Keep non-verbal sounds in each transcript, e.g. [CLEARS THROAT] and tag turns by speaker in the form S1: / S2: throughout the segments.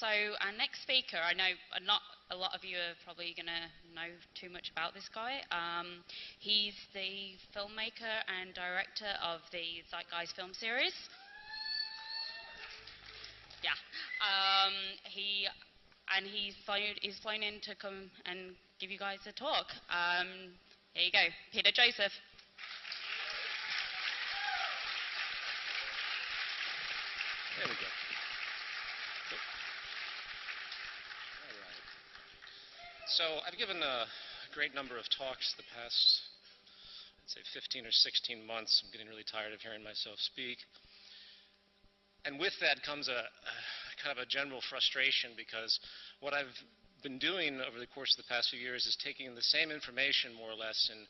S1: so our next speaker, I know not a lot of you are probably going to know too much about this guy. Um, he's the filmmaker and director of the Zeitgeist film series. Yeah. Um, he and he's flown, he's flown in to come and give you guys a talk. Um, here you go, Peter Joseph.
S2: There we go. So I've given a great number of talks the past, I'd say 15 or 16 months. I'm getting really tired of hearing myself speak. And with that comes a, a kind of a general frustration because what I've been doing over the course of the past few years is taking the same information more or less and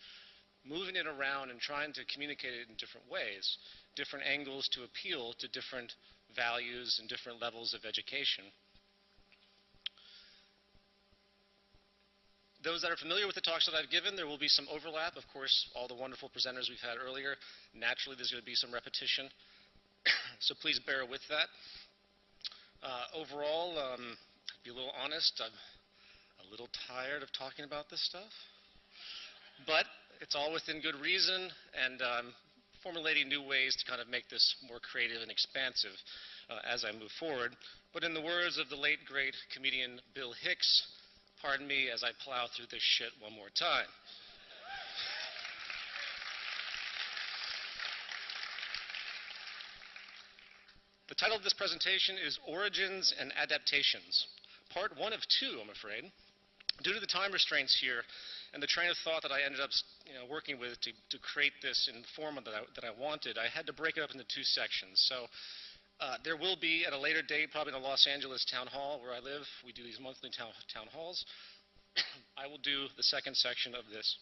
S2: moving it around and trying to communicate it in different ways, different angles to appeal to different values and different levels of education. Those that are familiar with the talks that I've given, there will be some overlap. Of course, all the wonderful presenters we've had earlier. Naturally, there's going to be some repetition. [COUGHS] so please bear with that. Uh, overall, um, to be a little honest, I'm a little tired of talking about this stuff. But it's all within good reason, and um, formulating new ways to kind of make this more creative and expansive uh, as I move forward. But in the words of the late, great comedian Bill Hicks, Pardon me as I plow through this shit one more time. The title of this presentation is Origins and Adaptations, part one of two, I'm afraid. Due to the time restraints here and the train of thought that I ended up you know, working with to, to create this in the form that I, that I wanted, I had to break it up into two sections. So uh, there will be at a later date, probably in the Los Angeles town hall where I live. We do these monthly town, town halls. [COUGHS] I will do the second section of this.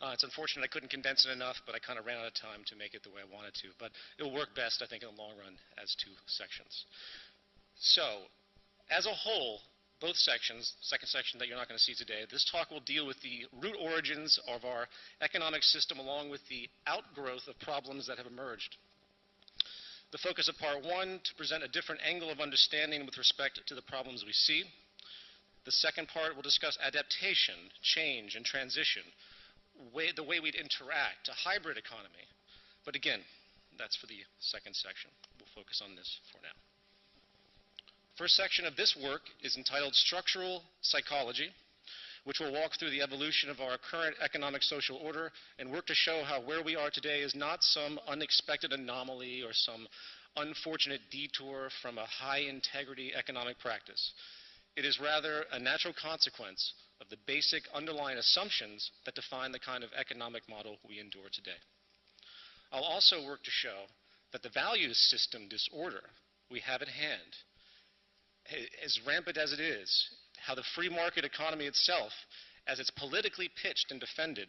S2: Uh, it's unfortunate I couldn't condense it enough, but I kind of ran out of time to make it the way I wanted to. But it'll work best, I think, in the long run as two sections. So, as a whole, both sections, second section that you're not going to see today, this talk will deal with the root origins of our economic system along with the outgrowth of problems that have emerged the focus of part one to present a different angle of understanding with respect to the problems we see. The second part will discuss adaptation, change, and transition, way, the way we'd interact, a hybrid economy. But again, that's for the second section. We'll focus on this for now. First section of this work is entitled Structural Psychology, which will walk through the evolution of our current economic social order and work to show how where we are today is not some unexpected anomaly or some unfortunate detour from a high integrity economic practice. It is rather a natural consequence of the basic underlying assumptions that define the kind of economic model we endure today. I'll also work to show that the value system disorder we have at hand, as rampant as it is, how the free market economy itself, as it's politically pitched and defended,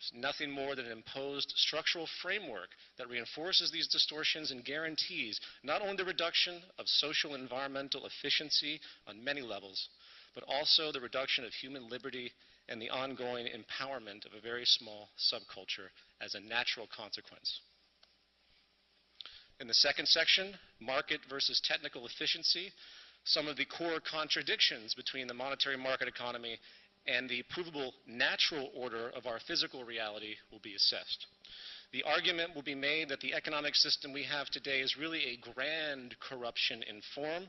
S2: is nothing more than an imposed structural framework that reinforces these distortions and guarantees not only the reduction of social and environmental efficiency on many levels, but also the reduction of human liberty and the ongoing empowerment of a very small subculture as a natural consequence. In the second section, market versus technical efficiency, some of the core contradictions between the monetary market economy and the provable natural order of our physical reality will be assessed. The argument will be made that the economic system we have today is really a grand corruption in form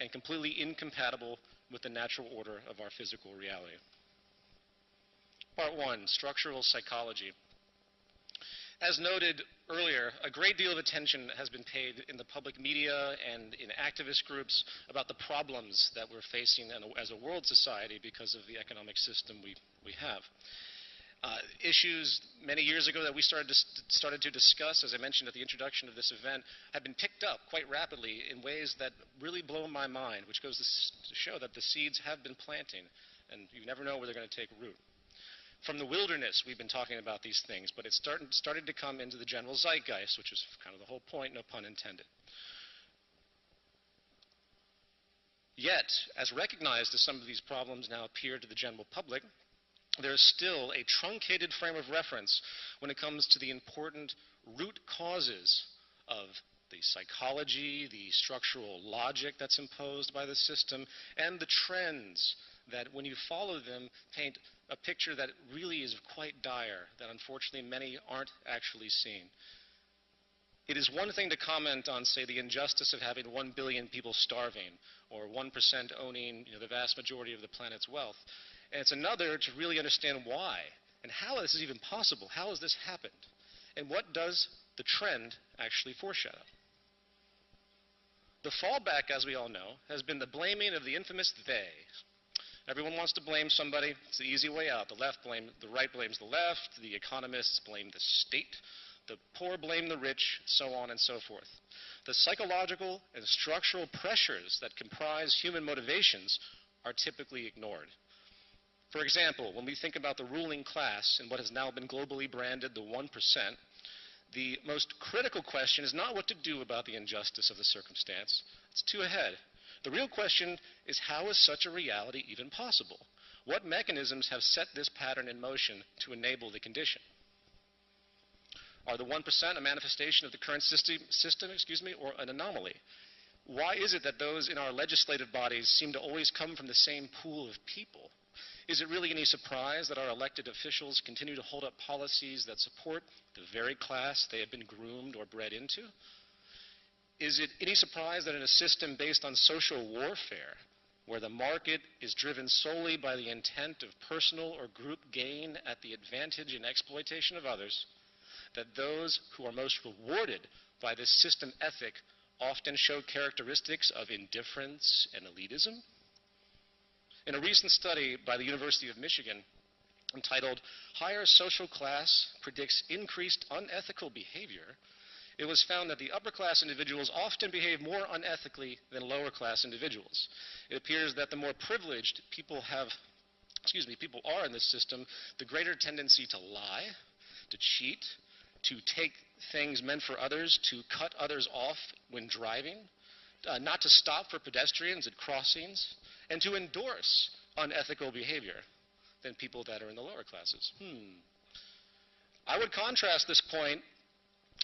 S2: and completely incompatible with the natural order of our physical reality. Part one, structural psychology. As noted earlier, a great deal of attention has been paid in the public media and in activist groups about the problems that we're facing as a world society because of the economic system we, we have. Uh, issues many years ago that we started to, started to discuss, as I mentioned at the introduction of this event, have been picked up quite rapidly in ways that really blow my mind, which goes to show that the seeds have been planting, and you never know where they're going to take root. From the wilderness, we've been talking about these things, but it started, started to come into the general zeitgeist, which is kind of the whole point, no pun intended. Yet, as recognized as some of these problems now appear to the general public, there is still a truncated frame of reference when it comes to the important root causes of the psychology, the structural logic that's imposed by the system, and the trends that, when you follow them, paint a picture that really is quite dire, that unfortunately many aren't actually seeing. It is one thing to comment on, say, the injustice of having 1 billion people starving or 1% owning you know, the vast majority of the planet's wealth. And it's another to really understand why and how this is even possible. How has this happened? And what does the trend actually foreshadow? The fallback, as we all know, has been the blaming of the infamous they. Everyone wants to blame somebody. It's the easy way out. The left blame, the right blames the left. The economists blame the state. The poor blame the rich, so on and so forth. The psychological and structural pressures that comprise human motivations are typically ignored. For example, when we think about the ruling class and what has now been globally branded the 1%, the most critical question is not what to do about the injustice of the circumstance. It's too ahead. The real question is how is such a reality even possible? What mechanisms have set this pattern in motion to enable the condition? Are the 1% a manifestation of the current system, system excuse me, or an anomaly? Why is it that those in our legislative bodies seem to always come from the same pool of people? Is it really any surprise that our elected officials continue to hold up policies that support the very class they have been groomed or bred into? Is it any surprise that in a system based on social warfare, where the market is driven solely by the intent of personal or group gain at the advantage and exploitation of others, that those who are most rewarded by this system ethic often show characteristics of indifference and elitism? In a recent study by the University of Michigan entitled Higher Social Class Predicts Increased Unethical Behavior, it was found that the upper class individuals often behave more unethically than lower class individuals. It appears that the more privileged people have, excuse me, people are in this system, the greater tendency to lie, to cheat, to take things meant for others, to cut others off when driving, uh, not to stop for pedestrians at crossings, and to endorse unethical behavior than people that are in the lower classes. Hmm. I would contrast this point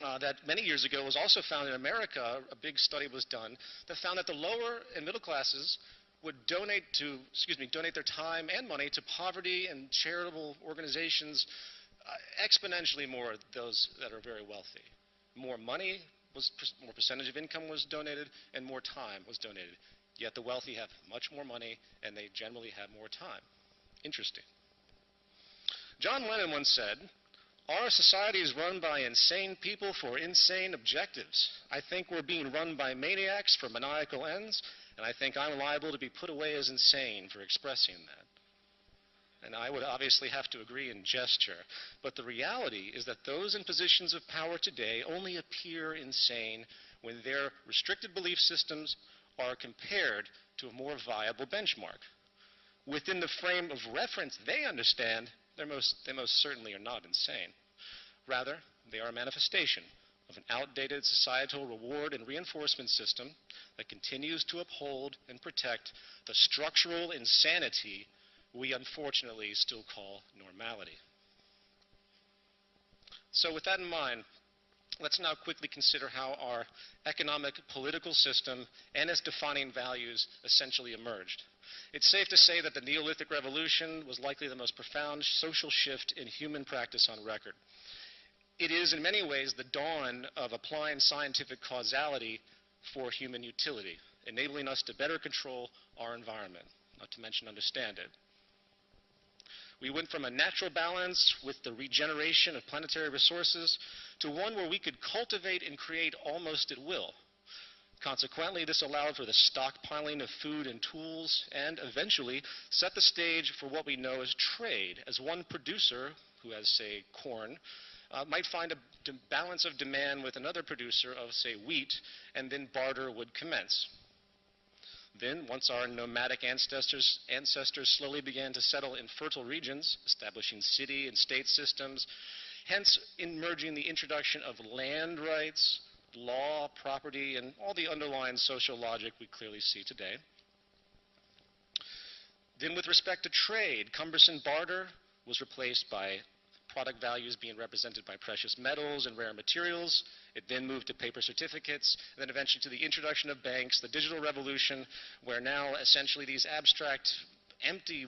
S2: uh, that many years ago was also found in America. A big study was done that found that the lower and middle classes would donate to, excuse me, donate their time and money to poverty and charitable organizations uh, exponentially more those that are very wealthy. More money was, more percentage of income was donated, and more time was donated. Yet the wealthy have much more money, and they generally have more time. Interesting. John Lennon once said, Our society is run by insane people for insane objectives. I think we're being run by maniacs for maniacal ends, and I think I'm liable to be put away as insane for expressing that. And I would obviously have to agree in gesture. But the reality is that those in positions of power today only appear insane when their restricted belief systems are compared to a more viable benchmark. Within the frame of reference they understand, most, they most certainly are not insane. Rather, they are a manifestation of an outdated societal reward and reinforcement system that continues to uphold and protect the structural insanity we unfortunately still call normality. So, with that in mind, let's now quickly consider how our economic political system and its defining values essentially emerged. It's safe to say that the Neolithic Revolution was likely the most profound social shift in human practice on record. It is, in many ways, the dawn of applying scientific causality for human utility, enabling us to better control our environment, not to mention understand it. We went from a natural balance with the regeneration of planetary resources to one where we could cultivate and create almost at will. Consequently, this allowed for the stockpiling of food and tools and eventually set the stage for what we know as trade, as one producer who has, say, corn, uh, might find a balance of demand with another producer of, say, wheat, and then barter would commence. Then, once our nomadic ancestors, ancestors slowly began to settle in fertile regions, establishing city and state systems, hence emerging the introduction of land rights, law, property, and all the underlying social logic we clearly see today. Then, with respect to trade, cumbersome barter was replaced by product values being represented by precious metals and rare materials. It then moved to paper certificates, and then eventually to the introduction of banks, the digital revolution, where now essentially these abstract, empty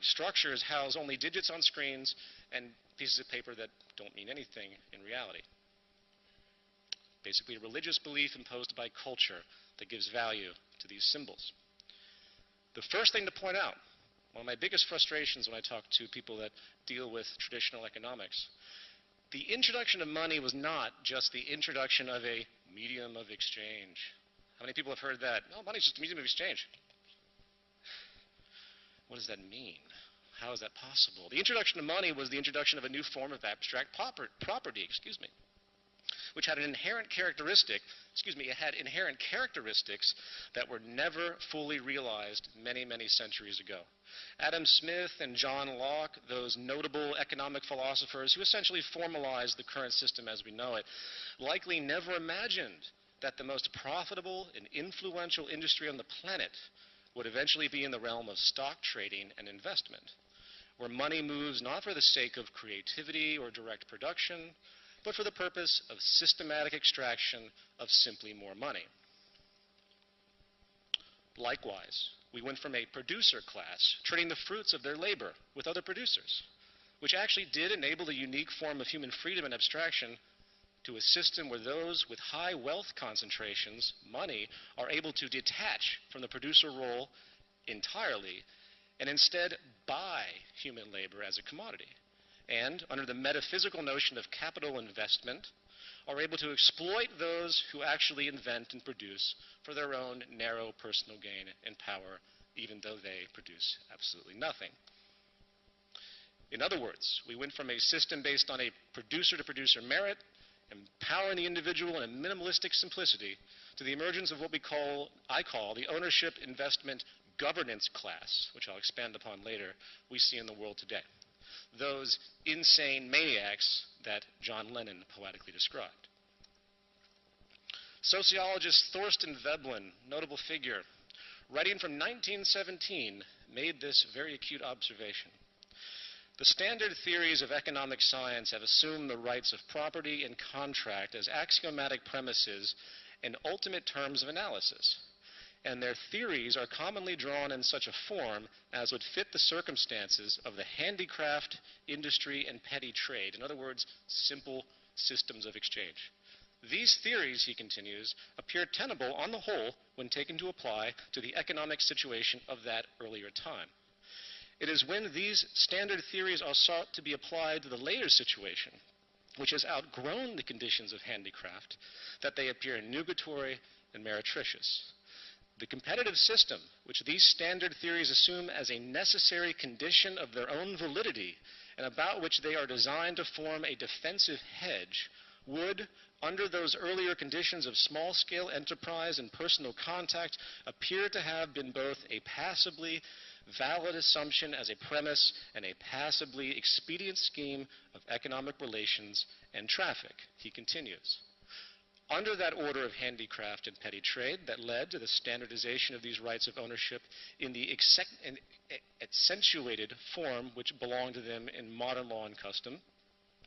S2: structures house only digits on screens and pieces of paper that don't mean anything in reality. Basically, a religious belief imposed by culture that gives value to these symbols. The first thing to point out, one of my biggest frustrations when I talk to people that deal with traditional economics, the introduction of money was not just the introduction of a medium of exchange. How many people have heard that? No, money's just a medium of exchange. What does that mean? How is that possible? The introduction of money was the introduction of a new form of abstract property, excuse me, which had an inherent characteristic, excuse me, it had inherent characteristics that were never fully realized many, many centuries ago. Adam Smith and John Locke, those notable economic philosophers who essentially formalized the current system as we know it, likely never imagined that the most profitable and influential industry on the planet would eventually be in the realm of stock trading and investment, where money moves not for the sake of creativity or direct production, but for the purpose of systematic extraction of simply more money. Likewise, we went from a producer class trading the fruits of their labor with other producers, which actually did enable a unique form of human freedom and abstraction to a system where those with high wealth concentrations, money, are able to detach from the producer role entirely and instead buy human labor as a commodity. And under the metaphysical notion of capital investment, are able to exploit those who actually invent and produce for their own narrow personal gain and power, even though they produce absolutely nothing. In other words, we went from a system based on a producer to producer merit empowering the individual in a minimalistic simplicity to the emergence of what we call, I call, the ownership investment governance class, which I'll expand upon later, we see in the world today. Those insane maniacs that John Lennon poetically described. Sociologist Thorstein Veblen, notable figure, writing from 1917, made this very acute observation. The standard theories of economic science have assumed the rights of property and contract as axiomatic premises and ultimate terms of analysis. And their theories are commonly drawn in such a form as would fit the circumstances of the handicraft, industry, and petty trade. In other words, simple systems of exchange. These theories, he continues, appear tenable on the whole when taken to apply to the economic situation of that earlier time. It is when these standard theories are sought to be applied to the later situation, which has outgrown the conditions of handicraft, that they appear nugatory and meretricious. The competitive system, which these standard theories assume as a necessary condition of their own validity, and about which they are designed to form a defensive hedge, would, under those earlier conditions of small scale enterprise and personal contact, appear to have been both a passably valid assumption as a premise and a passably expedient scheme of economic relations and traffic. He continues. Under that order of handicraft and petty trade that led to the standardization of these rights of ownership in the accentuated form which belonged to them in modern law and custom,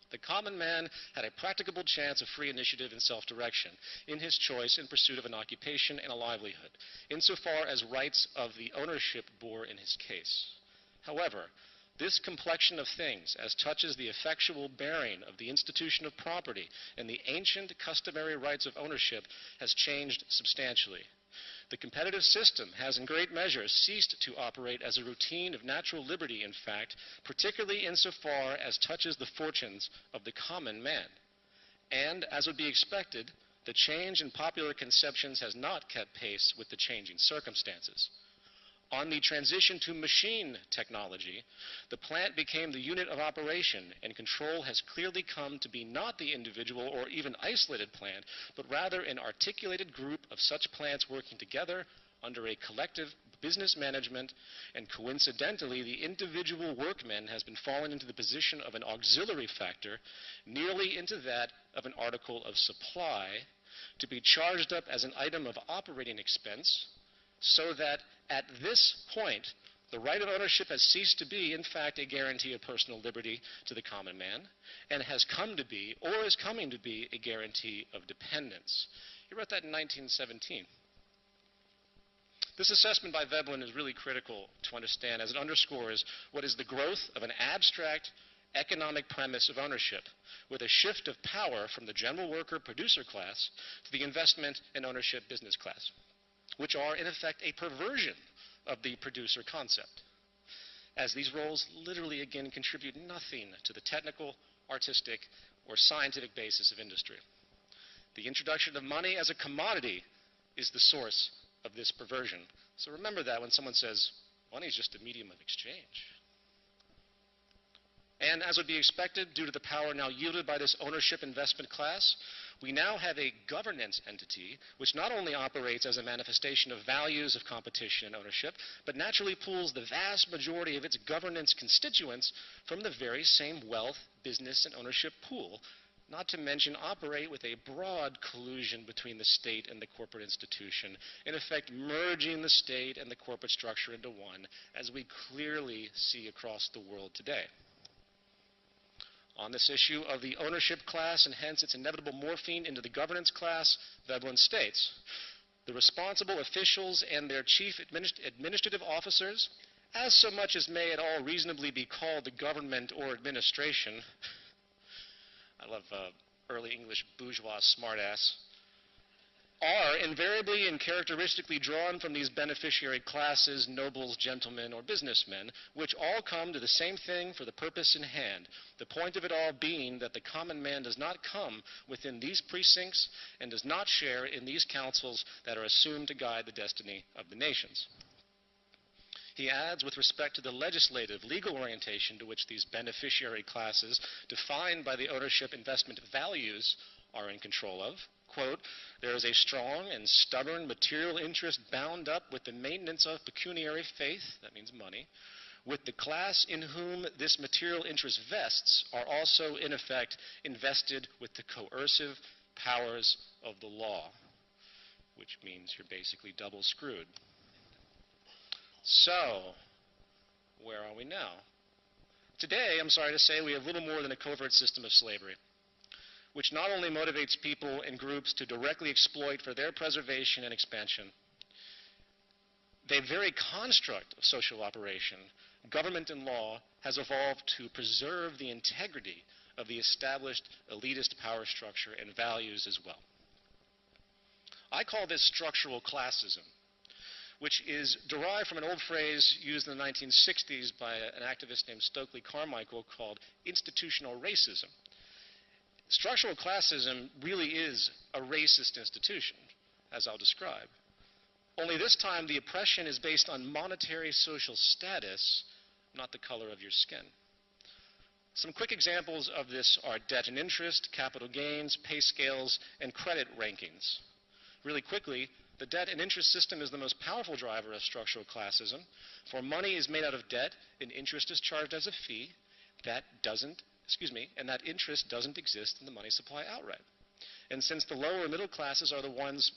S2: the common man had a practicable chance of free initiative and self direction in his choice in pursuit of an occupation and a livelihood, insofar as rights of the ownership bore in his case. However, this complexion of things, as touches the effectual bearing of the institution of property and the ancient customary rights of ownership, has changed substantially. The competitive system has in great measure ceased to operate as a routine of natural liberty, in fact, particularly insofar as touches the fortunes of the common man. And, as would be expected, the change in popular conceptions has not kept pace with the changing circumstances. On the transition to machine technology, the plant became the unit of operation, and control has clearly come to be not the individual or even isolated plant, but rather an articulated group of such plants working together under a collective business management, and coincidentally, the individual workman has been fallen into the position of an auxiliary factor, nearly into that of an article of supply, to be charged up as an item of operating expense so that at this point, The right of ownership has ceased to be, in fact, a guarantee of personal liberty to the common man, and has come to be, or is coming to be, a guarantee of dependence. He wrote that in 1917. This assessment by Veblen is really critical to understand as it underscores what is the growth of an abstract economic premise of ownership, with a shift of power from the general worker producer class to the investment and ownership business class, which are, in effect, a perversion of the producer concept, as these roles literally, again, contribute nothing to the technical, artistic, or scientific basis of industry. The introduction of money as a commodity is the source of this perversion. So remember that when someone says, money is just a medium of exchange. And as would be expected, due to the power now yielded by this ownership investment class, we now have a governance entity which not only operates as a manifestation of values of competition and ownership, but naturally pulls the vast majority of its governance constituents from the very same wealth, business, and ownership pool, not to mention operate with a broad collusion between the state and the corporate institution, in effect merging the state and the corporate structure into one, as we clearly see across the world today on this issue of the ownership class and hence its inevitable morphine into the governance class, Veblen states the responsible officials and their chief administ- administrative officers, as so much as may at all reasonably be called the government or administration. I love uh, early English bourgeois smartass are invariably and characteristically drawn from these beneficiary classes, nobles, gentlemen, or businessmen, which all come to the same thing for the purpose in hand. The point of it all being that the common man does not come within these precincts and does not share in these councils that are assumed to guide the destiny of the nations. He adds, with respect to the legislative, legal orientation to which these beneficiary classes, defined by the ownership investment values, are in control of, quote, there is a strong and stubborn material interest bound up with the maintenance of pecuniary faith, that means money, with the class in whom this material interest vests are also, in effect, invested with the coercive powers of the law, which means you're basically double screwed. So, where are we now? Today, I'm sorry to say, we have little more than a covert system of slavery which not only motivates people and groups to directly exploit for their preservation and expansion, the very construct of social operation, government and law, has evolved to preserve the integrity of the established elitist power structure and values as well. I call this structural classism, which is derived from an old phrase used in the 1960s by an activist named Stokely Carmichael called institutional racism. Structural classism really is a racist institution, as I'll describe. Only this time, the oppression is based on monetary social status, not the color of your skin. Some quick examples of this are debt and interest, capital gains, pay scales, and credit rankings. Really quickly, the debt and interest system is the most powerful driver of structural classism, for money is made out of debt and interest is charged as a fee. That doesn't excuse me, and that interest doesn't exist in the money supply outright. And since the lower middle classes are the ones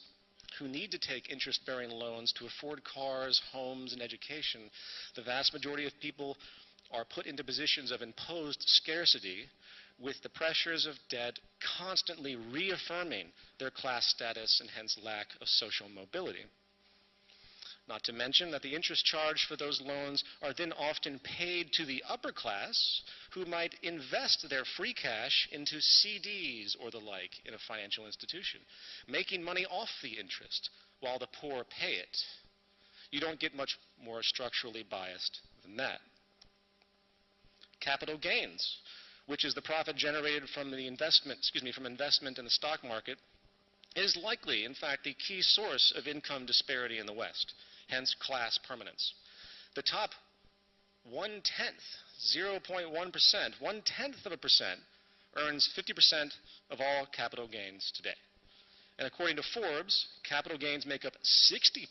S2: who need to take interest bearing loans to afford cars, homes, and education, the vast majority of people are put into positions of imposed scarcity with the pressures of debt constantly reaffirming their class status and hence lack of social mobility. Not to mention that the interest charged for those loans are then often paid to the upper class who might invest their free cash into CDs or the like in a financial institution, making money off the interest while the poor pay it. You don't get much more structurally biased than that. Capital gains, which is the profit generated from the investment, excuse me, from investment in the stock market, is likely, in fact, the key source of income disparity in the West hence class permanence. The top one tenth, 0.1%, one tenth of a percent earns 50% of all capital gains today. And according to Forbes, capital gains make up 60%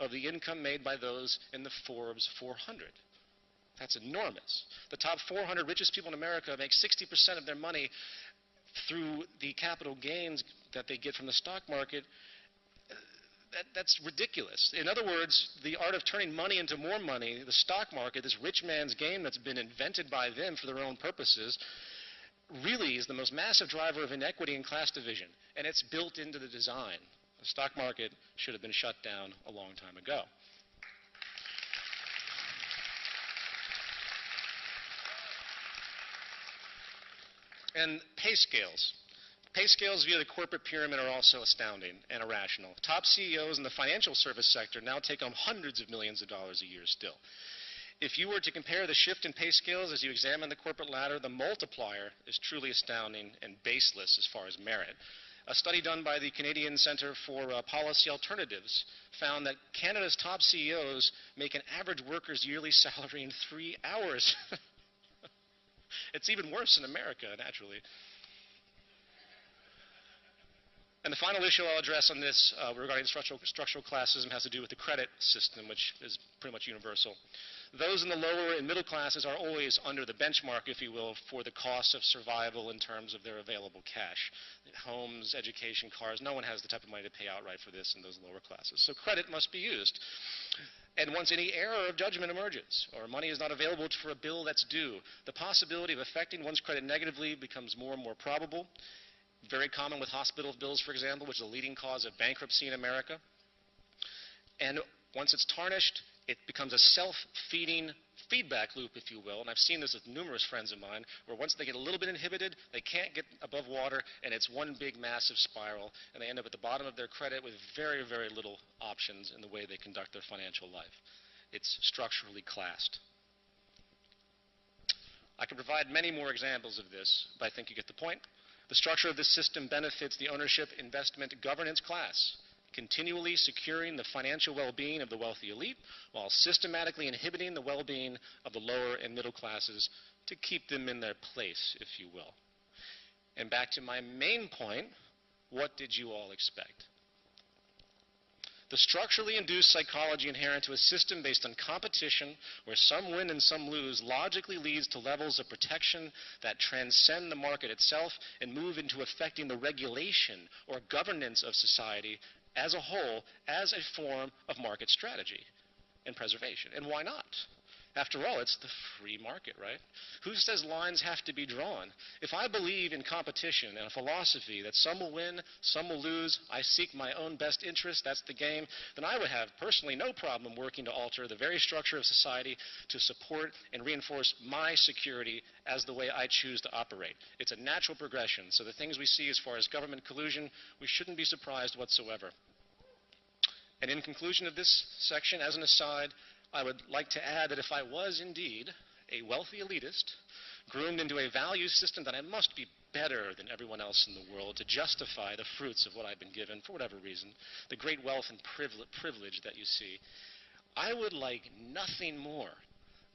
S2: of the income made by those in the Forbes 400. That's enormous. The top 400 richest people in America make 60% of their money through the capital gains that they get from the stock market that, that's ridiculous. In other words, the art of turning money into more money, the stock market, this rich man's game that's been invented by them for their own purposes, really is the most massive driver of inequity and class division. And it's built into the design. The stock market should have been shut down a long time ago. And pay scales. Pay scales via the corporate pyramid are also astounding and irrational. Top CEOs in the financial service sector now take home hundreds of millions of dollars a year still. If you were to compare the shift in pay scales as you examine the corporate ladder, the multiplier is truly astounding and baseless as far as merit. A study done by the Canadian Centre for uh, Policy Alternatives found that Canada's top CEOs make an average worker's yearly [LAUGHS] salary in three hours. [LAUGHS] it's even worse in America, naturally. And the final issue I'll address on this uh, regarding structural, structural classism has to do with the credit system, which is pretty much universal. Those in the lower and middle classes are always under the benchmark, if you will, for the cost of survival in terms of their available cash. Homes, education, cars, no one has the type of money to pay outright for this in those lower classes. So credit must be used. And once any error of judgment emerges, or money is not available for a bill that's due, the possibility of affecting one's credit negatively becomes more and more probable very common with hospital bills, for example, which is a leading cause of bankruptcy in America. And once it's tarnished, it becomes a self-feeding feedback loop, if you will. And I've seen this with numerous friends of mine, where once they get a little bit inhibited, they can't get above water, and it's one big massive spiral, and they end up at the bottom of their credit with very, very little options in the way they conduct their financial life. It's structurally classed. I can provide many more examples of this, but I think you get the point. The structure of this system benefits the ownership, investment, governance class, continually securing the financial well-being of the wealthy elite while systematically inhibiting the well-being of the lower and middle classes to keep them in their place, if you will. And back to my main point, what did you all expect? The structurally induced psychology inherent to a system based on competition, where some win and some lose, logically leads to levels of protection that transcend the market itself and move into affecting the regulation or governance of society as a whole as a form of market strategy and preservation. And why not? After all, it's the free market, right? Who says lines have to be drawn? If I believe in competition and a philosophy that some will win, some will lose, I seek my own best interest, that's the game, then I would have personally no problem working to alter the very structure of society to support and reinforce my security as the way I choose to operate. It's a natural progression. So the things we see as far as government collusion, we shouldn't be surprised whatsoever. And in conclusion of this section, as an aside, I would like to add that if I was indeed a wealthy elitist, groomed into a value system that I must be better than everyone else in the world to justify the fruits of what I've been given for whatever reason, the great wealth and privilege that you see, I would like nothing more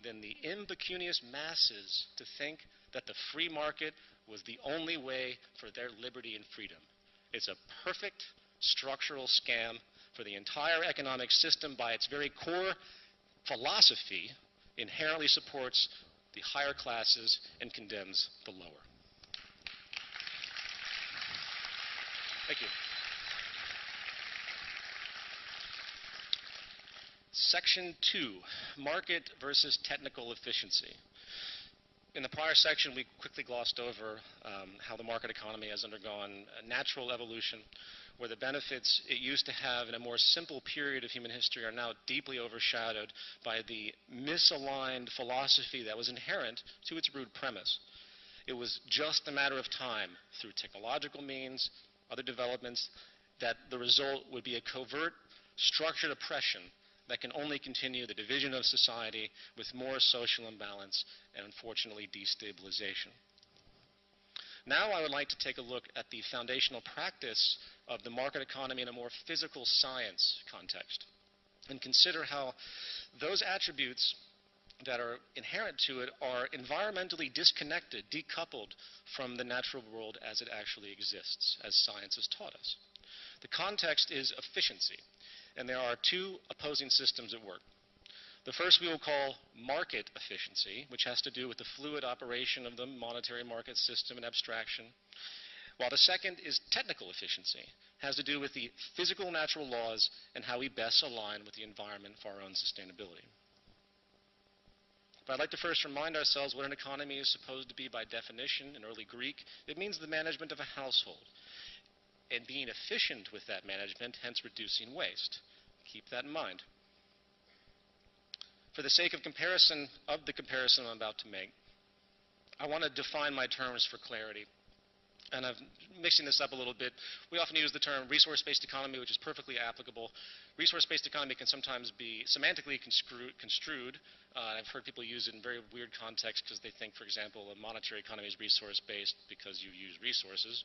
S2: than the impecunious masses to think that the free market was the only way for their liberty and freedom. It's a perfect structural scam for the entire economic system by its very core philosophy inherently supports the higher classes and condemns the lower. Thank you. Section 2, market versus technical efficiency. In the prior section, we quickly glossed over um, how the market economy has undergone natural evolution where the benefits it used to have in a more simple period of human history are now deeply overshadowed by the misaligned philosophy that was inherent to its root premise. It was just a matter of time, through technological means, other developments, that the result would be a covert, structured oppression that can only continue the division of society with more social imbalance and, unfortunately, destabilization. Now I would like to take a look at the foundational practice of the market economy in a more physical science context and consider how those attributes that are inherent to it are environmentally disconnected, decoupled from the natural world as it actually exists, as science has taught us. The context is efficiency, and there are two opposing systems at work. The first we will call market efficiency, which has to do with the fluid operation of the monetary market system and abstraction, while the second is technical efficiency, has to do with the physical natural laws and how we best align with the environment for our own sustainability. But I'd like to first remind ourselves what an economy is supposed to be by definition in early Greek. It means the management of a household and being efficient with that management, hence reducing waste. Keep that in mind. For the sake of comparison, of the comparison I'm about to make, I want to define my terms for clarity. And I'm mixing this up a little bit. We often use the term resource-based economy, which is perfectly applicable. Resource-based economy can sometimes be semantically construed. Uh, I've heard people use it in very weird contexts because they think, for example, a monetary economy is resource-based because you use resources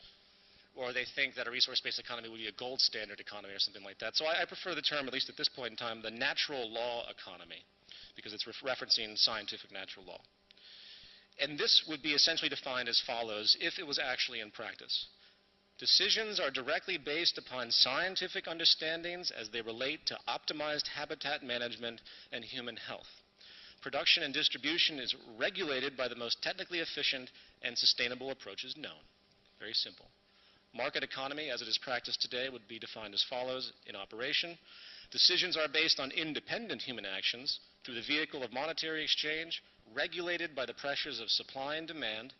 S2: or they think that a resource-based economy would be a gold standard economy or something like that. So I, I, prefer the term, at least at this point in time, the natural law economy, because it's re referencing scientific natural law. And this would be essentially defined as follows if it was actually in practice. Decisions are directly based upon scientific understandings as they relate to optimized habitat management and human health. Production and distribution is regulated by the most technically efficient and sustainable approaches known. Very simple. Market economy, as it is practiced today, would be defined as follows in operation. Decisions are based on independent human actions through the vehicle of monetary exchange, regulated by the pressures of supply and demand.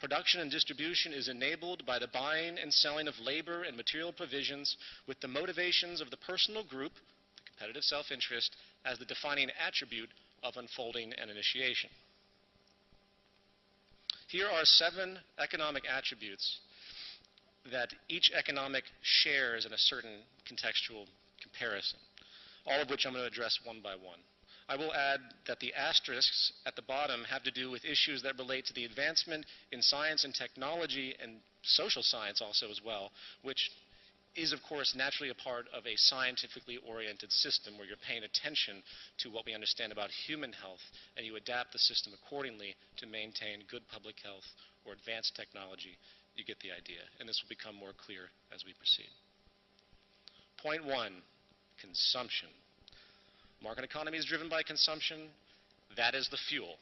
S2: Production and distribution is enabled by the buying and selling of labor and material provisions with the motivations of the personal group, the competitive self interest, as the defining attribute of unfolding and initiation. Here are seven economic attributes that each economic shares in a certain contextual comparison, all of which I'm going to address one by one. I will add that the asterisks at the bottom have to do with issues that relate to the advancement in science and technology and social science also as well, which is of course naturally a part of a scientifically oriented system where you're paying attention to what we understand about human health and you adapt the system accordingly to maintain good public health or advanced technology you get the idea, and this will become more clear as we proceed. Point one, consumption. Market economy is driven by consumption. That is the fuel.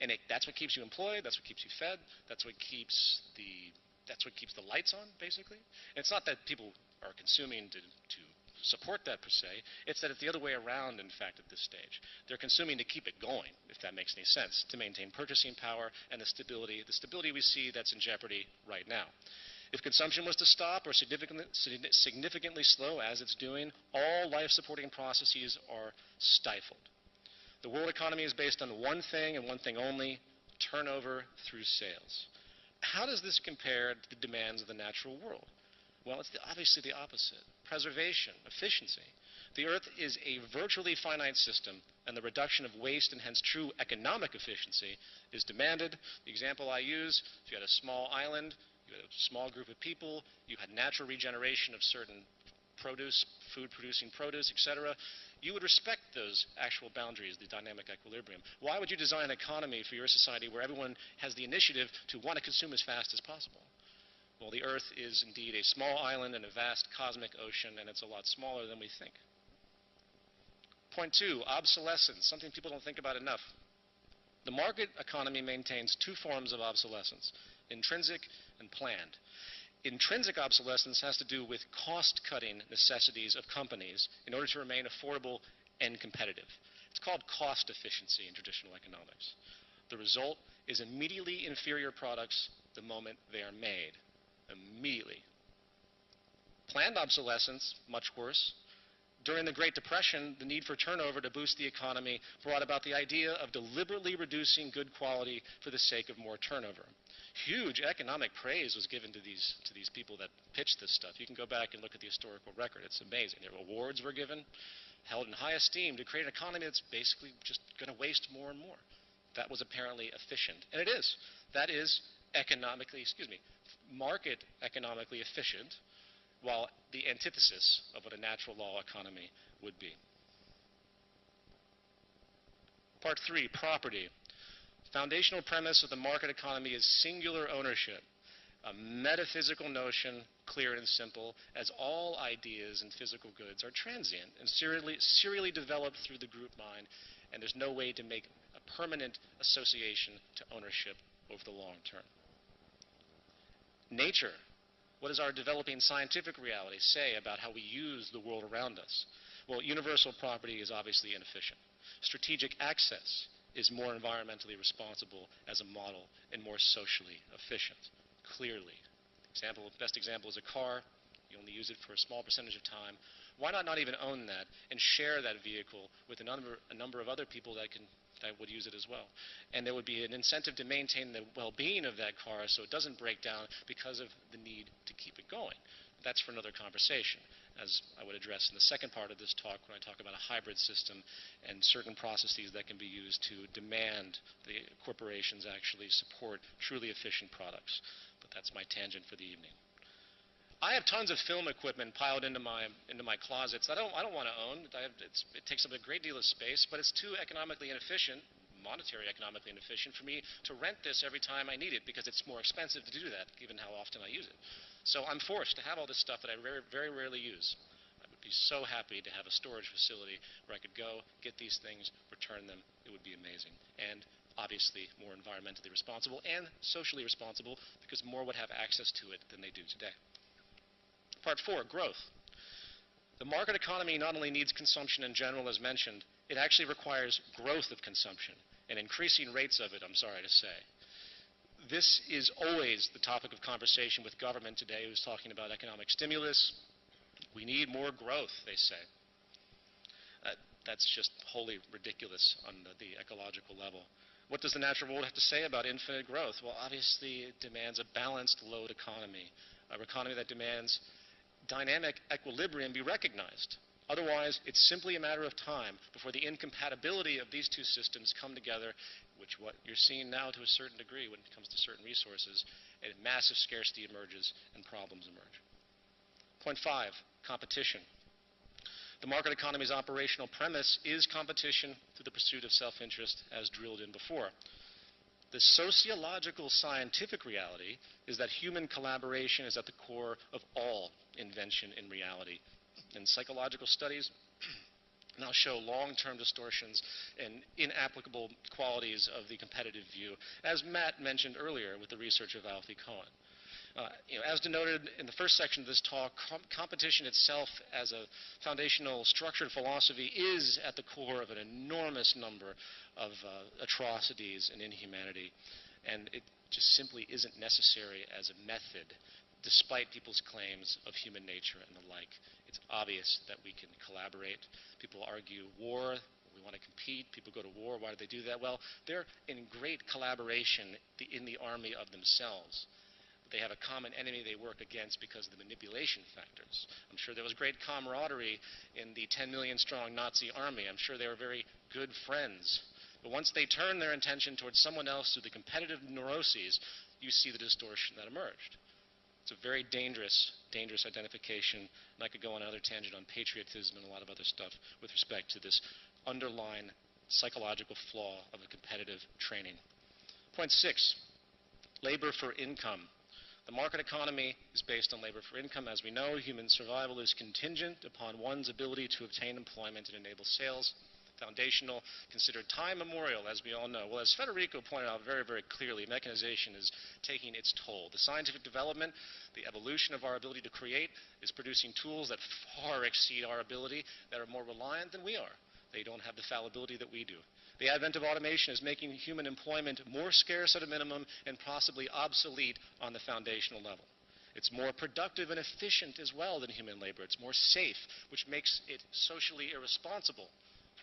S2: And it, that's what keeps you employed, that's what keeps you fed, that's what keeps the that's what keeps the lights on, basically. And it's not that people are consuming to, to support that per se. It's that it's the other way around, in fact, at this stage. They're consuming to keep it going, if that makes any sense, to maintain purchasing power and the stability, the stability we see that's in jeopardy right now. If consumption was to stop or significantly, significantly slow, as it's doing, all life supporting processes are stifled. The world economy is based on one thing and one thing only turnover through sales. How does this compare to the demands of the natural world? Well, it's the, obviously the opposite preservation, efficiency. The Earth is a virtually finite system, and the reduction of waste and hence true economic efficiency is demanded. The example I use if you had a small island, you had a small group of people, you had natural regeneration of certain produce, food producing produce, etc., you would respect those actual boundaries, the dynamic equilibrium. Why would you design an economy for your society where everyone has the initiative to want to consume as fast as possible? Well, the Earth is indeed a small island in a vast cosmic ocean, and it's a lot smaller than we think. Point two, obsolescence, something people don't think about enough. The market economy maintains two forms of obsolescence, intrinsic and planned. Intrinsic obsolescence has to do with cost-cutting necessities of companies in order to remain affordable and competitive. It's called cost efficiency in traditional economics. The result is immediately inferior products the moment they are made immediately. Planned obsolescence, much worse. During the Great Depression, the need for turnover to boost the economy brought about the idea of deliberately reducing good quality for the sake of more turnover. Huge economic praise was given to these, to these people that pitched this stuff. You can go back and look at the historical record. It's amazing. Their awards were given, held in high esteem to create an economy that's basically just going to waste more and more. That was apparently efficient. And it is. That is economically, excuse me, market economically efficient, while the antithesis of what a natural law economy would be. Part three, property. The foundational premise of the market economy is singular ownership, a metaphysical notion, clear and simple, as all ideas and physical goods are transient and serially, serially developed through the group mind, and there's no way to make a permanent association to ownership over the long term. Nature. What does our developing scientific reality say about how we use the world around us? Well, universal property is obviously inefficient. Strategic access is more environmentally responsible as a model and more socially efficient, clearly. Example, best example is a car. You only use it for a small percentage of time. Why not not even own that and share that vehicle with a number, a number of other people that can that would use it as well. And there would be an incentive to maintain the well-being of that car so it doesn't break down because of the need to keep it going. That's for another conversation, as I would address in the second part of this talk when I talk about a hybrid system and certain processes that can be used to demand the corporations actually support truly efficient products. But that's my tangent for the evening. I have tons of film equipment piled into my into my closets. I don't I don't want to own. Have, it takes up a great deal of space, but it's too economically inefficient, monetary economically inefficient for me to rent this every time I need it because it's more expensive to do that, given how often I use it. So I'm forced to have all this stuff that I very very rarely use. I would be so happy to have a storage facility where I could go get these things, return them. It would be amazing. And obviously more environmentally responsible and socially responsible because more would have access to it than they do today. Part four, growth. The market economy not only needs consumption in general, as mentioned, it actually requires growth of consumption and increasing rates of it, I'm sorry to say. This is always the topic of conversation with government today who's talking about economic stimulus. We need more growth, they say. Uh, that's just wholly ridiculous on the, the ecological level. What does the natural world have to say about infinite growth? Well, obviously, it demands a balanced load economy, an economy that demands dynamic equilibrium be recognized. Otherwise, it's simply a matter of time before the incompatibility of these two systems come together, which what you're seeing now to a certain degree when it comes to certain resources, and massive scarcity emerges and problems emerge. Point five, competition. The market economy's operational premise is competition through the pursuit of self-interest as drilled in before. The sociological scientific reality is that human collaboration is at the core of all invention in reality. And psychological studies [CLEARS THROAT] now show long-term distortions and inapplicable qualities of the competitive view, as Matt mentioned earlier with the research of Alfie Kohn. Uh, you know, as denoted in the first section of this talk, com competition itself as a foundational structured philosophy is at the core of an enormous number of uh, atrocities and inhumanity. And it just simply isn't necessary as a method, despite people's claims of human nature and the like. It's obvious that we can collaborate. People argue war, we want to compete. People go to war. Why do they do that? Well, they're in great collaboration in the army of themselves. They have a common enemy they work against because of the manipulation factors. I'm sure there was great camaraderie in the 10 million strong Nazi army. I'm sure they were very good friends. But once they turn their attention towards someone else through the competitive neuroses, you see the distortion that emerged. It's a very dangerous, dangerous identification, and I could go on another tangent on patriotism and a lot of other stuff with respect to this underlying psychological flaw of a competitive training. Point six, labor for income. The market economy is based on labor for income. As we know, human survival is contingent upon one's ability to obtain employment and enable sales. Foundational, considered time immemorial, as we all know. Well, as Federico pointed out very, very clearly, mechanization is taking its toll. The scientific development, the evolution of our ability to create, is producing tools that far exceed our ability, that are more reliant than we are. They don't have the fallibility that we do. The advent of automation is making human employment more scarce at a minimum and possibly obsolete on the foundational level. It's more productive and efficient as well than human labor. It's more safe, which makes it socially irresponsible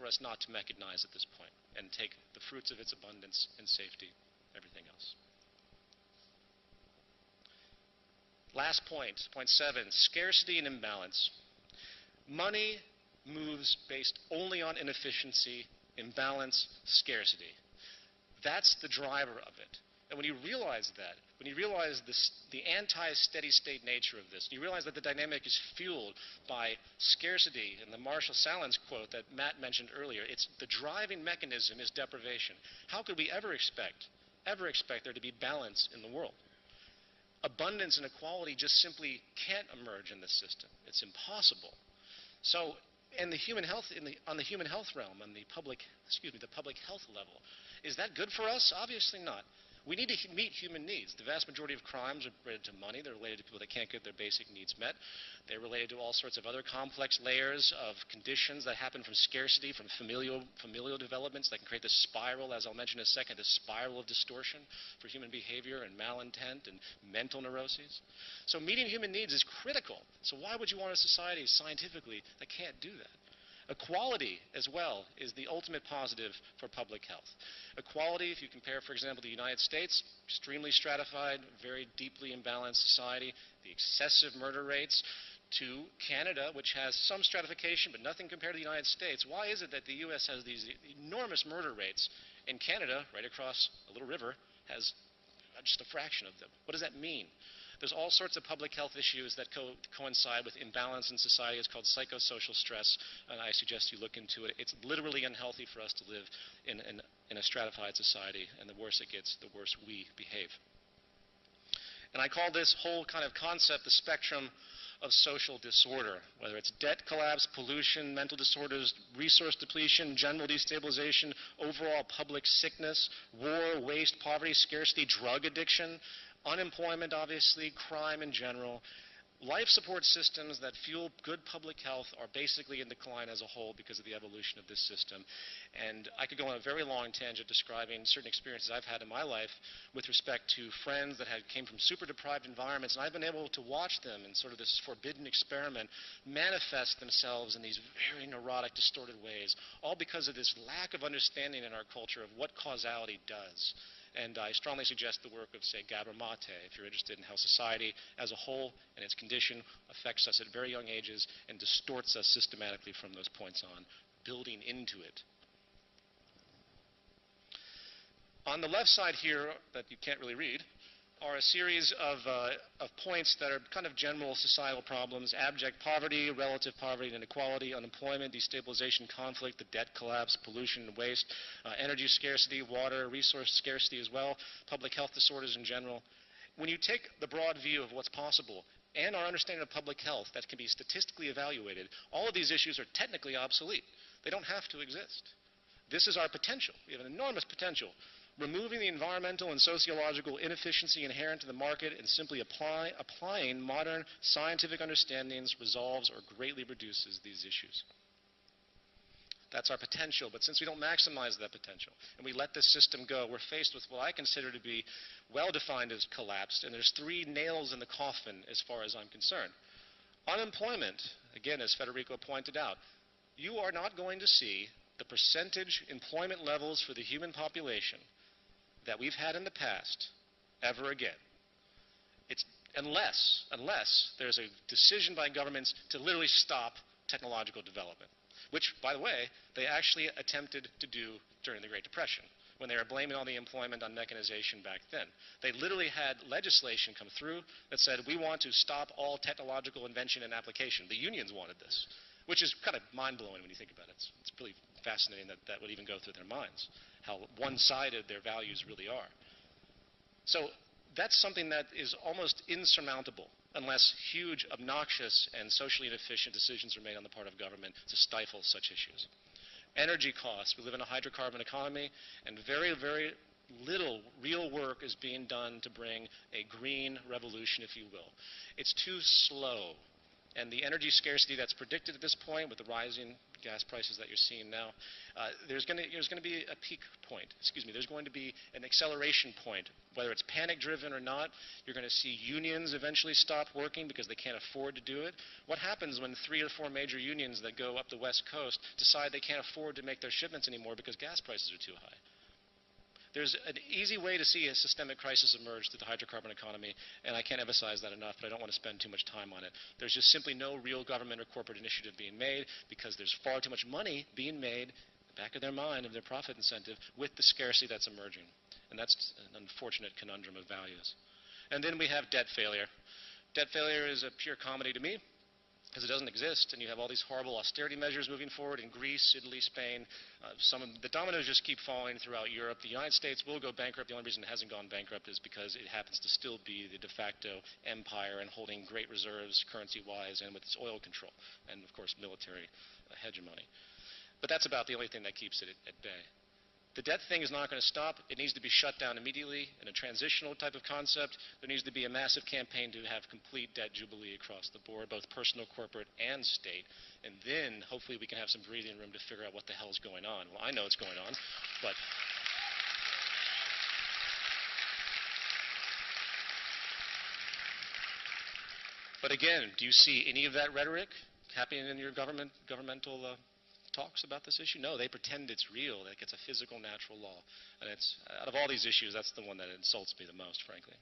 S2: for us not to mechanize at this point and take the fruits of its abundance and safety, everything else. Last point, point seven, scarcity and imbalance. Money moves based only on inefficiency imbalance, scarcity. That's the driver of it. And when you realize that, when you realize this, the anti-steady state nature of this, you realize that the dynamic is fueled by scarcity, and the Marshall Sahlins quote that Matt mentioned earlier, it's the driving mechanism is deprivation. How could we ever expect, ever expect there to be balance in the world? Abundance and equality just simply can't emerge in this system. It's impossible. So and the human health the, on the human health realm, on the public, excuse me, the public health level, is that good for us? Obviously not. We need to meet human needs. The vast majority of crimes are related to money. They're related to people that can't get their basic needs met. They're related to all sorts of other complex layers of conditions that happen from scarcity, from familial, familial developments that can create this spiral, as I'll mention in a second, this spiral of distortion for human behavior and malintent and mental neuroses. So meeting human needs is critical. So why would you want a society scientifically that can't do that? Equality, as well, is the ultimate positive for public health. Equality, if you compare, for example, the United States, extremely stratified, very deeply imbalanced society, the excessive murder rates, to Canada, which has some stratification but nothing compared to the United States. Why is it that the U.S. has these enormous murder rates and Canada, right across a little river, has just a fraction of them? What does that mean? There's all sorts of public health issues that co- coincide with imbalance in society. It's called psychosocial stress, and I suggest you look into it. It's literally unhealthy for us to live in, in, in a stratified society, and the worse it gets, the worse we behave. And I call this whole kind of concept the spectrum of social disorder, whether it's debt collapse, pollution, mental disorders, resource depletion, general destabilization, overall public sickness, war, waste, poverty, scarcity, drug addiction, unemployment, obviously, crime in general. Life support systems that fuel good public health are basically in decline as a whole because of the evolution of this system. And I could go on a very long tangent describing certain experiences I've had in my life with respect to friends that had came from super deprived environments, and I've been able to watch them in sort of this forbidden experiment manifest themselves in these very neurotic, distorted ways, all because of this lack of understanding in our culture of what causality does. And I strongly suggest the work of, say, Gabor Mate, if you're interested in how society as a whole and its condition affects us at very young ages and distorts us systematically from those points on, building into it. On the left side here, that you can't really read, are a series of, uh, of points that are kind of general societal problems abject poverty, relative poverty and inequality, unemployment, destabilization, conflict, the debt collapse, pollution and waste, uh, energy scarcity, water, resource scarcity as well, public health disorders in general. When you take the broad view of what's possible and our understanding of public health that can be statistically evaluated, all of these issues are technically obsolete. They don't have to exist. This is our potential. We have an enormous potential removing the environmental and sociological inefficiency inherent to the market and simply apply, applying modern scientific understandings resolves or greatly reduces these issues. That's our potential, but since we don't maximize that potential and we let this system go, we're faced with what I consider to be well defined as collapsed, and there's three nails in the coffin as far as I'm concerned. Unemployment, again, as Federico pointed out, you are not going to see the percentage employment levels for the human population that we've had in the past ever again. It's unless, unless there's a decision by governments to literally stop technological development, which, by the way, they actually attempted to do during the Great Depression when they were blaming all the employment on mechanization back then. They literally had legislation come through that said, we want to stop all technological invention and application. The unions wanted this, which is kind of mind blowing when you think about it. It's, it's really fascinating that that would even go through their minds, how one sided their values really are. So that's something that is almost insurmountable unless huge, obnoxious, and socially inefficient decisions are made on the part of government to stifle such issues. Energy costs. We live in a hydrocarbon economy, and very, very little real work is being done to bring a green revolution, if you will. It's too slow. And the energy scarcity that's predicted at this point with the rising gas prices that you're seeing now, uh, there's going to be a peak point. Excuse me. There's going to be an acceleration point. Whether it's panic-driven or not, you're going to see unions eventually stop working because they can't afford to do it. What happens when three or four major unions that go up the West Coast decide they can't afford to make their shipments anymore because gas prices are too high? There's an easy way to see a systemic crisis emerge through the hydrocarbon economy, and I can't emphasize that enough, but I don't want to spend too much time on it. There's just simply no real government or corporate initiative being made because there's far too much money being made back of their mind of their profit incentive with the scarcity that's emerging. And that's an unfortunate conundrum of values. And then we have debt failure. Debt failure is a pure comedy to me because it doesn't exist, and you have all these horrible austerity measures moving forward in Greece, Italy, Spain. Uh, some of the dominoes just keep falling throughout Europe. The United States will go bankrupt. The only reason it hasn't gone bankrupt is because it happens to still be the de facto empire and holding great reserves currency-wise and with its oil control and, of course, military uh, hegemony. But that's about the only thing that keeps it at, at bay. The debt thing is not going to stop. It needs to be shut down immediately in a transitional type of concept. There needs to be a massive campaign to have complete debt jubilee across the board, both personal, corporate, and state. And then hopefully we can have some breathing room to figure out what the hell's going on. Well, I know what's going on, but. But again, do you see any of that rhetoric happening in your government, governmental uh, talks about this issue? No, they pretend it's real, like it's a physical, natural law. And it's, out of all these issues, that's the one that insults me the most, frankly.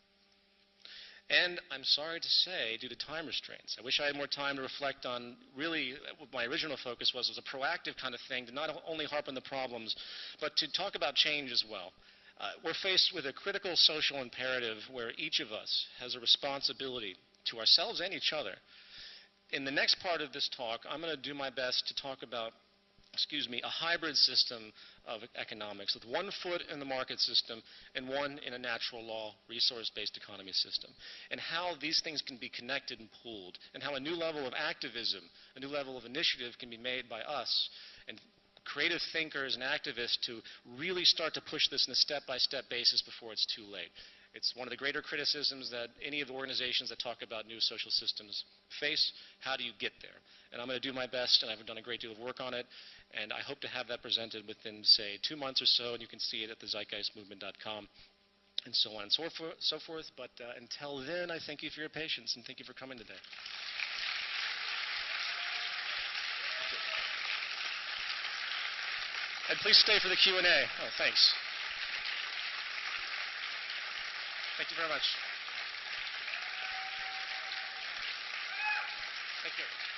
S2: And I'm sorry to say, due to time restraints, I wish I had more time to reflect on really what my original focus was, was a proactive kind of thing to not only harp on the problems, but to talk about change as well. Uh, we're faced with a critical social imperative where each of us has a responsibility to ourselves and each other. In the next part of this talk, I'm going to do my best to talk about excuse me, a hybrid system of economics with one foot in the market system and one in a natural law resource-based economy system, and how these things can be connected and pooled, and how a new level of activism, a new level of initiative can be made by us and creative thinkers and activists to really start to push this in a step-by-step -step basis before it's too late. It's one of the greater criticisms that any of the organizations that talk about new social systems face. How do you get there? And I'm going to do my best, and I've done a great deal of work on it, and I hope to have that presented within, say, two months or so, and you can see it at the zeitgeistmovement.com and so on and so, for, so forth. But uh, until then, I thank you for your patience, and thank you for coming today. And please stay for the Q&A. Oh, thanks. Thank you very much. Thank you.